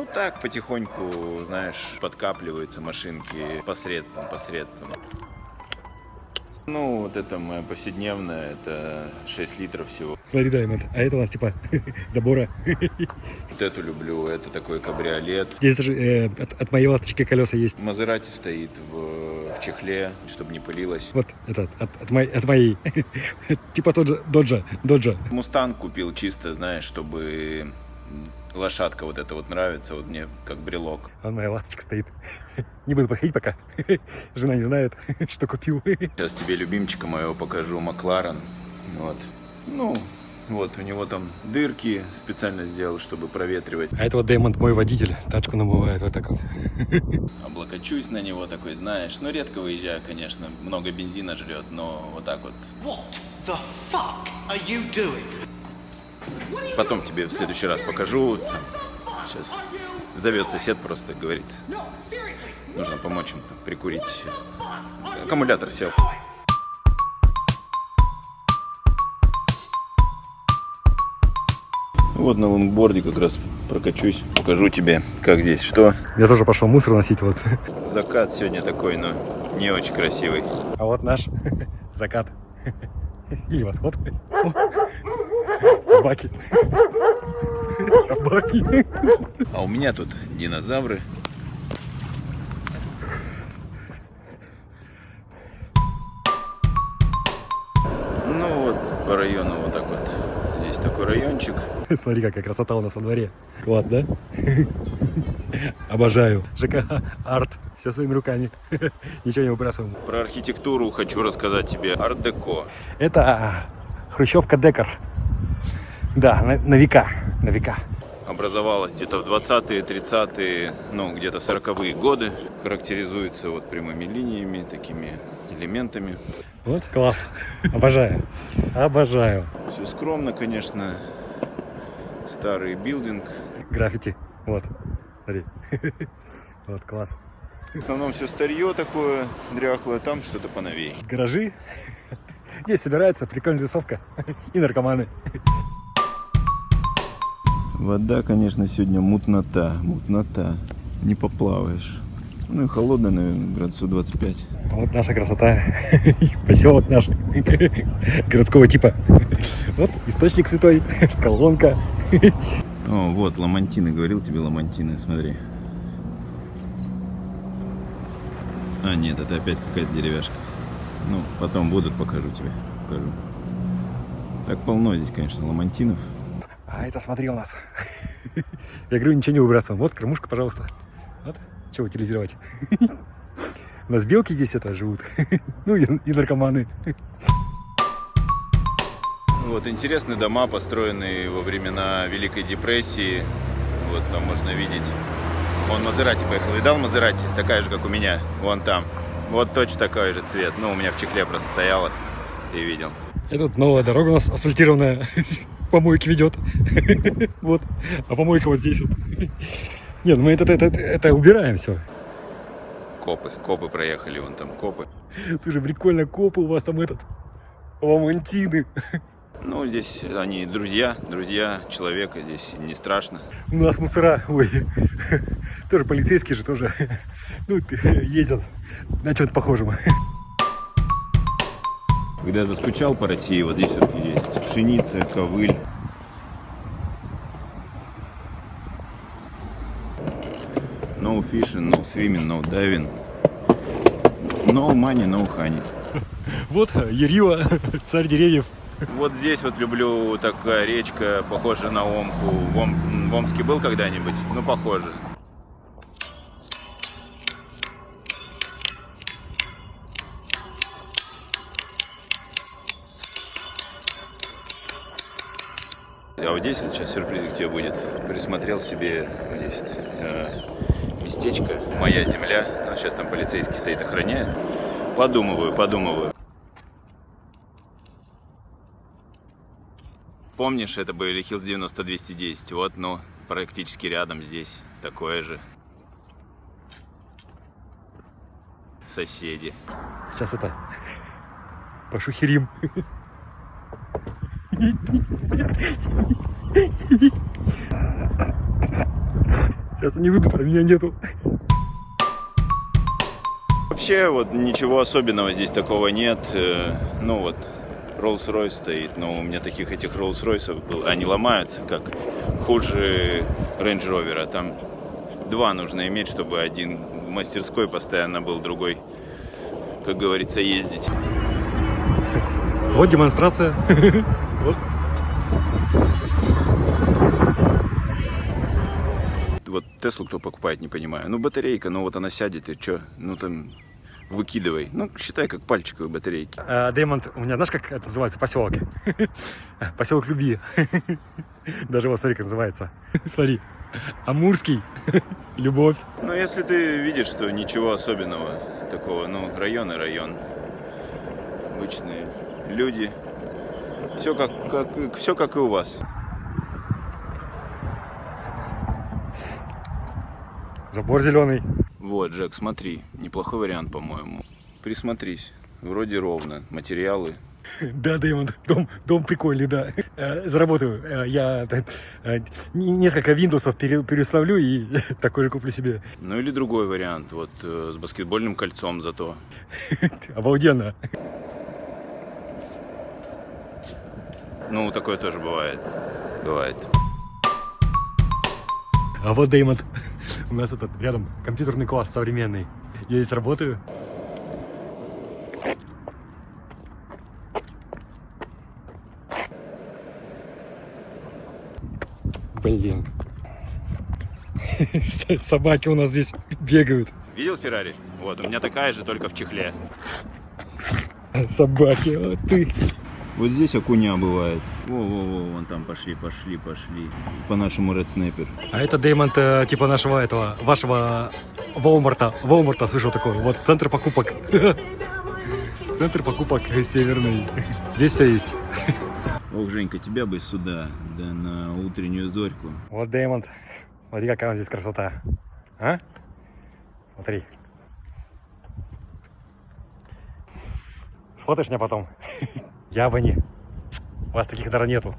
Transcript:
Ну так, потихоньку, знаешь, подкапливаются машинки посредством, посредством. Ну, вот это моя повседневная, это 6 литров всего. Смотри, Даймонд, а это у нас типа забора. Вот эту люблю, это такой кабриолет. Здесь даже э, от, от моей ласточки колеса есть. Мазерати стоит в, в чехле, чтобы не пылилось. Вот этот, от, от, моей, от моей. типа тот же, доджа, доджа. Мустанг купил чисто, знаешь, чтобы лошадка вот эта вот нравится, вот мне как брелок. А моя ласточка стоит. Не буду подходить пока. Жена не знает, что купил. Сейчас тебе любимчика моего покажу, Макларен. Вот. Ну, вот, у него там дырки специально сделал, чтобы проветривать. А это вот Дэймонд мой водитель, тачку намывает вот так вот. Облокочусь на него такой, знаешь. Ну, редко выезжаю, конечно, много бензина жрет, но вот так вот. What the fuck are you doing? Потом тебе в следующий раз покажу. Сейчас зовет сосед просто, говорит, нужно помочь им там, прикурить. Аккумулятор сел. Вот на лонгборде как раз прокачусь, покажу тебе, как здесь что. Я тоже пошел мусор носить вот. Закат сегодня такой, но не очень красивый. А вот наш закат. Или восход. Собаки. Собаки. А у меня тут динозавры. Ну вот, по району вот так вот. Здесь такой райончик. Смотри, какая красота у нас во дворе. Класс, да? Обожаю. ЖК арт. Все своими руками. Ничего не выбрасываем. Про архитектуру хочу рассказать тебе. Арт-деко. Это хрущевка декор. Да, на, на века. На века. Образовалась где-то в 20-е, 30-е, ну где-то 40-е годы. Характеризуется вот прямыми линиями, такими элементами. Вот, класс. Обожаю. Обожаю. Все скромно, конечно. Старый билдинг. Граффити. Вот. Смотри. Вот, класс. В основном все старье такое дряхлое, там что-то поновей. Гаражи. Здесь собирается прикольная тусовка. И наркоманы. Вода, конечно, сегодня мутнота, мутнота. Не поплаваешь. Ну и холодная, наверное, градусов 25. Вот наша красота. Поселок наш. Городского типа. Вот источник святой. Колонка. О, вот, ламантины. Говорил тебе ламантины, смотри. А, нет, это опять какая-то деревяшка. Ну, потом будут, покажу тебе. Покажу. Так полно здесь, конечно, ламантинов. А это смотри у нас. Я говорю, ничего не выбрасываем. Вот кормушка, пожалуйста. Вот, чего утилизировать. У нас белки здесь это живут. Ну и, и наркоманы. Вот интересные дома, построенные во времена Великой депрессии. Вот там можно видеть. Он Мазерати поехал. Видал Мазерати? Такая же, как у меня. Вон там. Вот точно такой же цвет. Ну, у меня в чехле просто стояла. Ты видел. Это новая дорога у нас асфальтированная. Помойки ведет. Вот. А помойка вот здесь вот. Нет, ну мы это, это, это убираем все. Копы. Копы проехали. Вон там копы. Слушай, прикольно, копы у вас там этот. Ламантины. Ну, здесь они друзья, друзья человека, здесь не страшно. У нас мусора, ой, тоже полицейские же тоже, ну, ездят на чем-то похожем. Когда я заскучал по России, вот здесь вот есть пшеница, ковыль. No fishing, no swimming, no diving. No money, no honey. Вот Ерила, царь деревьев. Вот здесь вот люблю такая речка, похожая на Омку. В, Ом... в Омске был когда-нибудь? Ну, похоже. А вот здесь вот сейчас сюрприз к тебе будет. Присмотрел себе здесь э, местечко, моя земля. Ну, сейчас там полицейский стоит, охраняет. Подумываю, подумываю. Помнишь, это были Hills 90-210? Вот, ну, практически рядом здесь такое же. Соседи. Сейчас это пошухерим. Сейчас они выйдут, а меня нету. Вообще вот ничего особенного здесь такого нет. Э, Ну вот, Rolls-Royce стоит, но у меня таких этих Rolls-Royce был, они ломаются, как хуже Range Rover. Там два нужно иметь, чтобы один в мастерской постоянно был, другой, как говорится, ездить. Вот демонстрация. Теслу кто покупает, не понимаю. Ну батарейка, ну вот она сядет и что, ну там выкидывай. Ну считай как пальчиковые батарейки. А, Деймонд, у меня знаешь, как это называется поселок? Поселок любви. Даже вот смотри, как называется. Смотри. Амурский. Любовь. Но если ты видишь, что ничего особенного такого, ну, район и район. Обычные люди. Все как, как, все как и у вас. Забор зеленый. Вот, Джек, смотри, неплохой вариант, по-моему. Присмотрись, вроде ровно, материалы. Да, Деймонд, дом, дом прикольный, да. Э, Заработаю. Э, Я э, не- несколько Windows пере- переустановлю и такой же куплю себе. Ну или другой вариант, вот с баскетбольным кольцом зато. Обалденно. Ну, такое тоже бывает. Бывает. А вот Деймонд. У нас этот рядом компьютерный класс современный. Я здесь работаю. Блин. Собаки у нас здесь бегают. Видел Феррари? Вот, у меня такая же, только в чехле. Собаки, а ты. Вот здесь окуня бывает. Во-во-во, вон там пошли, пошли, пошли. По-нашему Red Snapper. А это Деймонд э, типа нашего этого, вашего Волмарта. Волмарта слышал такой. Вот центр покупок. Центр покупок северный. Здесь все есть. Ох, Женька, тебя бы сюда, да на утреннюю зорьку. Вот Деймонд. Смотри, какая у нас здесь красота. А? Смотри. Сфотаешь меня потом? Яблони. У вас таких даже нету.